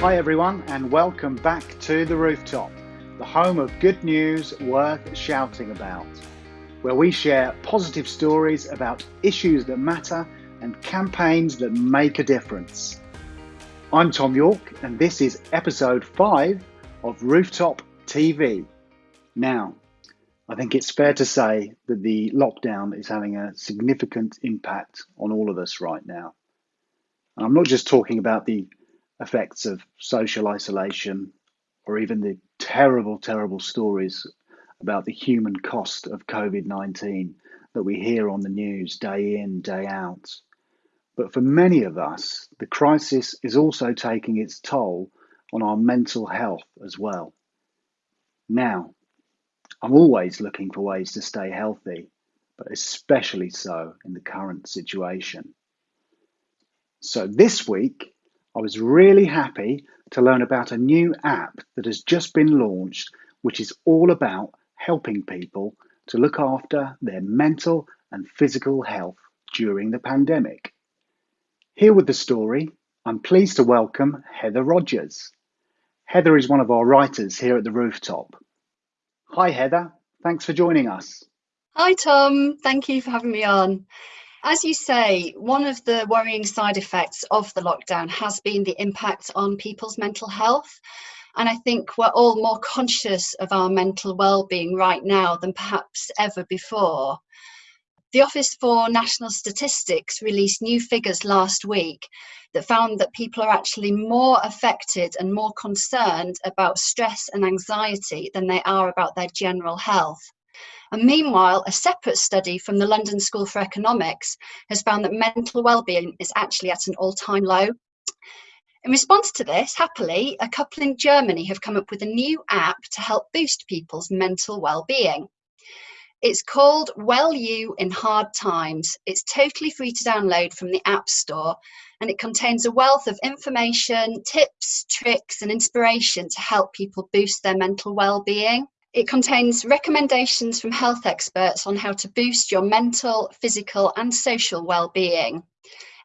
Hi, everyone, and welcome back to The Rooftop, the home of good news worth shouting about, where we share positive stories about issues that matter and campaigns that make a difference. I'm Tom York, and this is episode 5 of Rooftop TV. Now, I think it's fair to say that the lockdown is having a significant impact on all of us right now. And I'm not just talking about the effects of social isolation or even the terrible, terrible stories about the human cost of COVID 19 that we hear on the news day in, day out. But for many of us, the crisis is also taking its toll on our mental health as well. Now, I'm always looking for ways to stay healthy, but especially so in the current situation. So this week, I was really happy to learn about a new app that has just been launched, which is all about helping people to look after their mental and physical health during the pandemic. Here with the story, I'm pleased to welcome Heather Rogers. Heather is one of our writers here at the Rooftop. Hi, Heather. Thanks for joining us. Hi, Tom. Thank you for having me on. As you say, one of the worrying side effects of the lockdown has been the impact on people's mental health. And I think we're all more conscious of our mental well-being right now than perhaps ever before. The Office for National Statistics released new figures last week that found that people are actually more affected and more concerned about stress and anxiety than they are about their general health. And meanwhile, a separate study from the London School for Economics has found that mental well-being is actually at an all-time low. In response to this, happily, a couple in Germany have come up with a new app to help boost people's mental well-being. It's called Well You in Hard Times. It's totally free to download from the App Store and it contains a wealth of information, tips, tricks and inspiration to help people boost their mental well-being. It contains recommendations from health experts on how to boost your mental, physical and social well-being.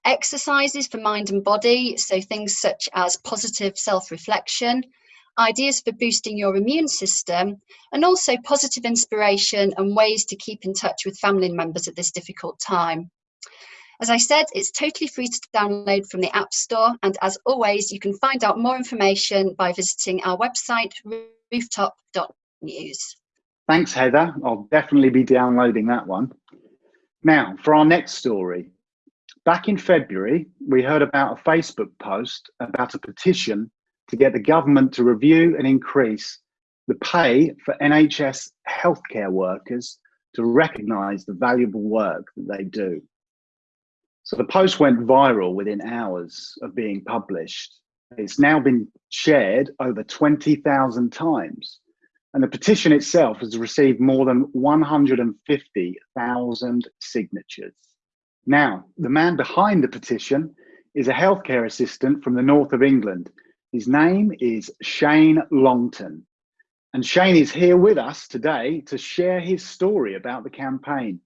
Exercises for mind and body, so things such as positive self-reflection, ideas for boosting your immune system, and also positive inspiration and ways to keep in touch with family members at this difficult time. As I said, it's totally free to download from the App Store. And as always, you can find out more information by visiting our website, rooftop.com news. Thanks, Heather. I'll definitely be downloading that one. Now, for our next story. Back in February, we heard about a Facebook post about a petition to get the government to review and increase the pay for NHS healthcare workers to recognise the valuable work that they do. So the post went viral within hours of being published. It's now been shared over 20,000 times. And the petition itself has received more than 150,000 signatures. Now, the man behind the petition is a healthcare assistant from the north of England. His name is Shane Longton. And Shane is here with us today to share his story about the campaign.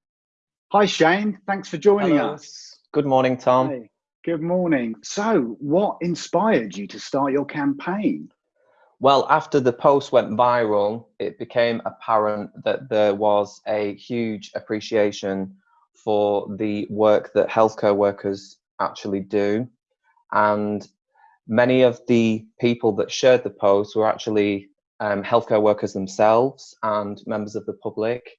Hi, Shane. Thanks for joining Hello. us. Good morning, Tom. Hey, good morning. So, what inspired you to start your campaign? Well, after the post went viral, it became apparent that there was a huge appreciation for the work that healthcare workers actually do. And many of the people that shared the post were actually um, healthcare workers themselves and members of the public.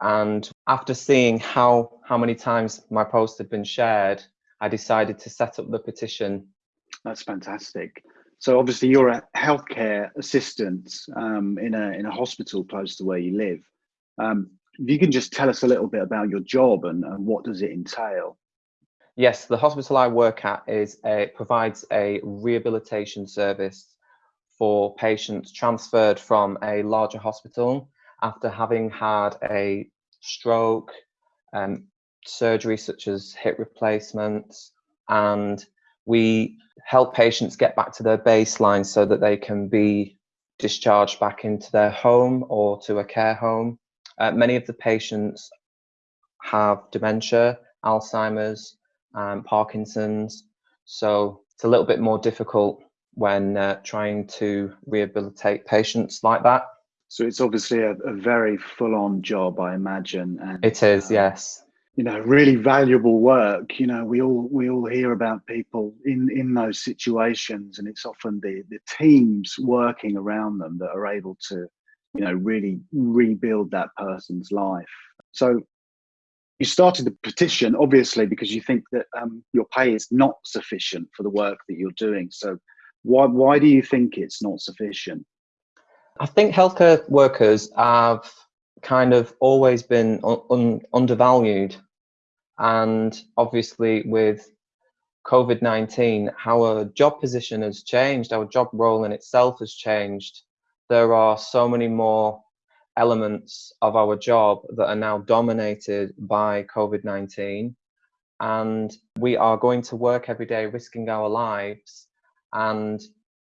And after seeing how, how many times my post had been shared, I decided to set up the petition. That's fantastic. So obviously you're a healthcare assistant um, in a in a hospital close to where you live. Um, if you can just tell us a little bit about your job and, and what does it entail? Yes, the hospital I work at is a, provides a rehabilitation service for patients transferred from a larger hospital after having had a stroke, um, surgery such as hip replacements, and we help patients get back to their baseline so that they can be discharged back into their home or to a care home. Uh, many of the patients have dementia, Alzheimer's, um, Parkinson's, so it's a little bit more difficult when uh, trying to rehabilitate patients like that. So it's obviously a, a very full-on job, I imagine. And, it is, um, yes. You know, really valuable work. You know, we all we all hear about people in in those situations, and it's often the the teams working around them that are able to, you know, really rebuild that person's life. So you started the petition obviously because you think that um, your pay is not sufficient for the work that you're doing. So why why do you think it's not sufficient? I think healthcare workers have kind of always been un un undervalued, and obviously with COVID 19, our job position has changed, our job role in itself has changed. There are so many more elements of our job that are now dominated by COVID 19, and we are going to work every day risking our lives and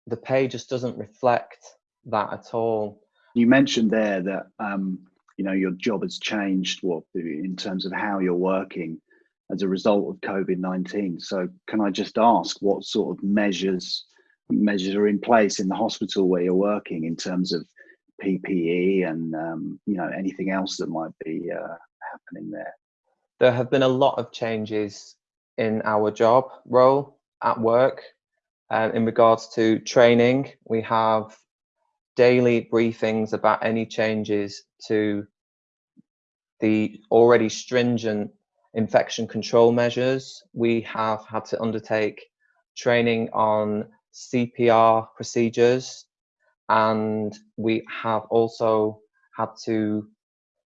the pay just doesn't reflect that at all. You mentioned there that um, you know your job has changed what in terms of how you're working as a result of COVID-19. So can I just ask what sort of measures measures are in place in the hospital where you're working in terms of PPE and um, you know anything else that might be uh, happening there? There have been a lot of changes in our job role at work um, in regards to training, we have daily briefings about any changes to the already stringent infection control measures. We have had to undertake training on CPR procedures and we have also had to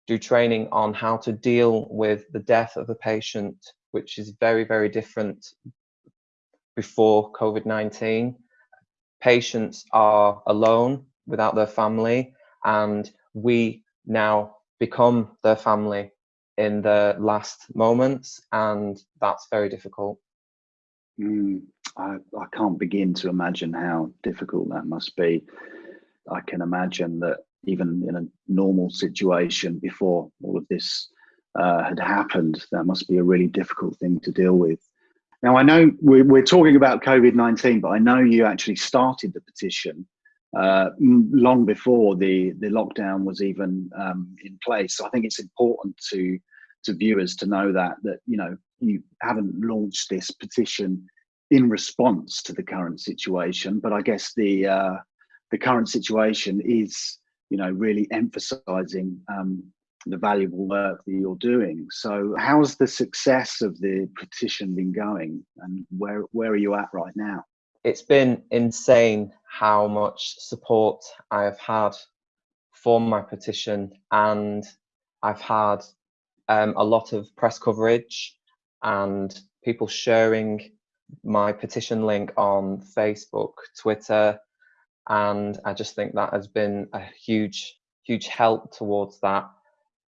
do training on how to deal with the death of a patient, which is very, very different before COVID-19. Patients are alone without their family and we now become their family in the last moments and that's very difficult. Mm, I, I can't begin to imagine how difficult that must be. I can imagine that even in a normal situation before all of this uh, had happened, that must be a really difficult thing to deal with. Now, I know we're, we're talking about COVID 19, but I know you actually started the petition uh, long before the, the lockdown was even um, in place. So I think it's important to, to viewers to know that, that, you know, you haven't launched this petition in response to the current situation, but I guess the, uh, the current situation is, you know, really emphasizing um, the valuable work that you're doing. So how's the success of the petition been going and where, where are you at right now? It's been insane how much support I have had for my petition and I've had um, a lot of press coverage and people sharing my petition link on Facebook, Twitter, and I just think that has been a huge, huge help towards that.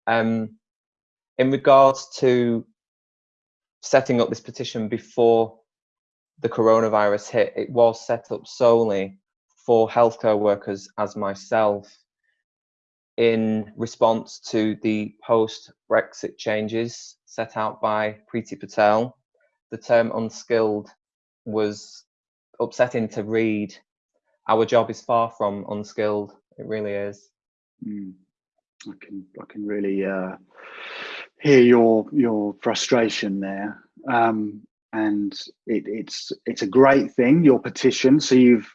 Um, in regards to setting up this petition before the coronavirus hit, it was set up solely for healthcare workers as myself in response to the post-Brexit changes set out by Priti Patel. The term unskilled was upsetting to read. Our job is far from unskilled, it really is. Mm. I can I can really uh, hear your your frustration there, um, and it, it's it's a great thing your petition. So you've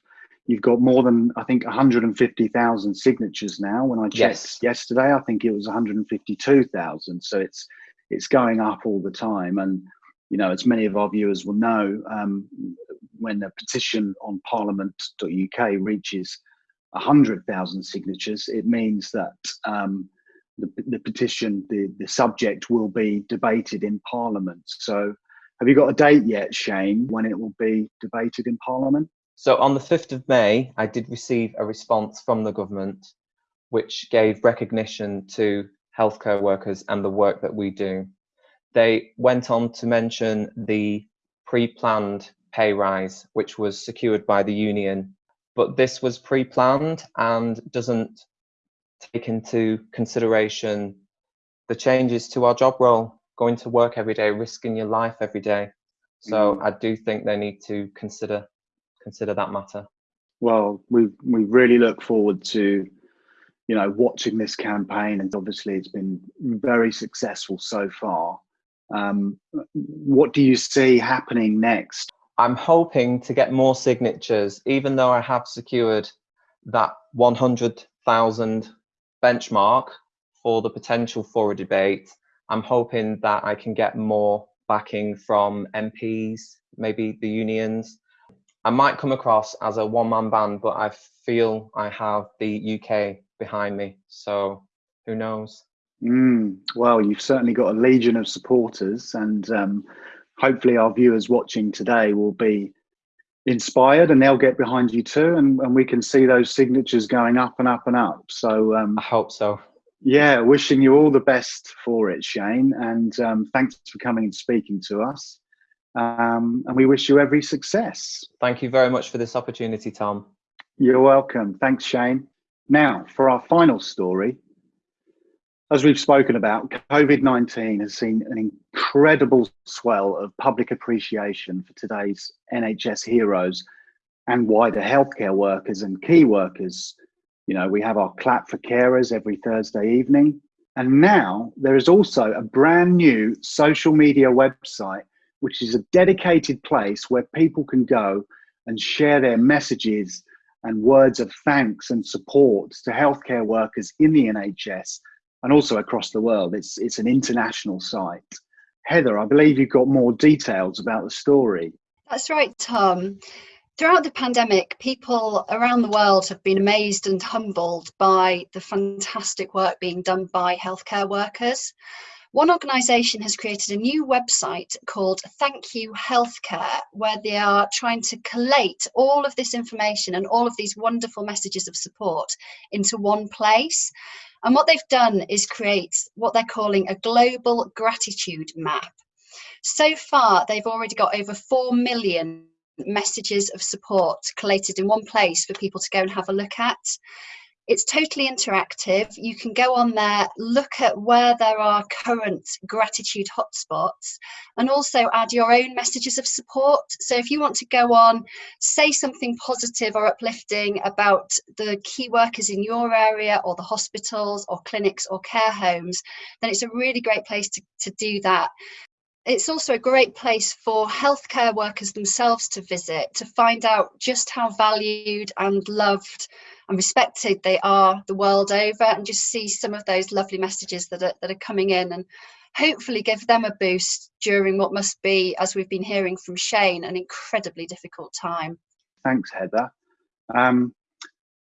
you've got more than I think 150,000 signatures now. When I checked yes. yesterday, I think it was 152,000. So it's it's going up all the time, and you know, as many of our viewers will know, um, when a petition on Parliament.uk reaches 100,000 signatures, it means that um, the, the, petition, the, the subject will be debated in Parliament. So have you got a date yet, Shane, when it will be debated in Parliament? So on the 5th of May, I did receive a response from the government which gave recognition to healthcare workers and the work that we do. They went on to mention the pre-planned pay rise, which was secured by the union but this was pre-planned and doesn't take into consideration the changes to our job role, going to work every day, risking your life every day. So mm. I do think they need to consider consider that matter. Well, we we really look forward to, you know, watching this campaign, and obviously it's been very successful so far. Um, what do you see happening next? I'm hoping to get more signatures, even though I have secured that 100,000 benchmark for the potential for a debate. I'm hoping that I can get more backing from MPs, maybe the unions. I might come across as a one man band, but I feel I have the UK behind me. So who knows? Mm, well, you've certainly got a legion of supporters, and um, hopefully, our viewers watching today will be inspired and they'll get behind you too. And, and we can see those signatures going up and up and up. So, um, I hope so. Yeah, wishing you all the best for it, Shane. And um, thanks for coming and speaking to us. Um, and we wish you every success. Thank you very much for this opportunity, Tom. You're welcome. Thanks, Shane. Now, for our final story, as we've spoken about, COVID 19 has seen an incredible swell of public appreciation for today's NHS heroes and wider healthcare workers and key workers. You know, we have our clap for carers every Thursday evening. And now there is also a brand new social media website, which is a dedicated place where people can go and share their messages and words of thanks and support to healthcare workers in the NHS and also across the world. It's, it's an international site. Heather, I believe you've got more details about the story. That's right, Tom. Throughout the pandemic, people around the world have been amazed and humbled by the fantastic work being done by healthcare workers. One organisation has created a new website called Thank You Healthcare, where they are trying to collate all of this information and all of these wonderful messages of support into one place. And what they've done is create what they're calling a global gratitude map. So far, they've already got over 4 million messages of support collated in one place for people to go and have a look at. It's totally interactive. You can go on there, look at where there are current gratitude hotspots, and also add your own messages of support. So, if you want to go on, say something positive or uplifting about the key workers in your area, or the hospitals, or clinics, or care homes, then it's a really great place to, to do that it's also a great place for healthcare workers themselves to visit to find out just how valued and loved and respected they are the world over and just see some of those lovely messages that are, that are coming in and hopefully give them a boost during what must be, as we've been hearing from Shane, an incredibly difficult time. Thanks, Heather. Um,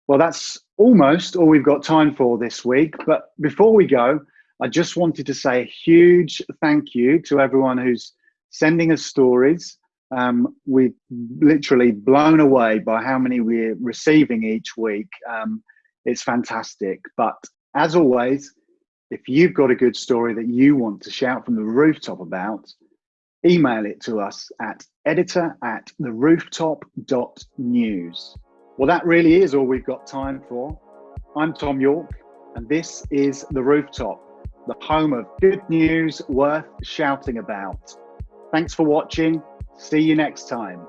well, that's almost all we've got time for this week. But before we go, I just wanted to say a huge thank you to everyone who's sending us stories um, we've literally blown away by how many we're receiving each week. Um, it's fantastic. But as always, if you've got a good story that you want to shout from the rooftop about, email it to us at editor at the rooftop.news. Well, that really is all we've got time for. I'm Tom York, and this is The Rooftop, the home of good news worth shouting about. Thanks for watching See you next time.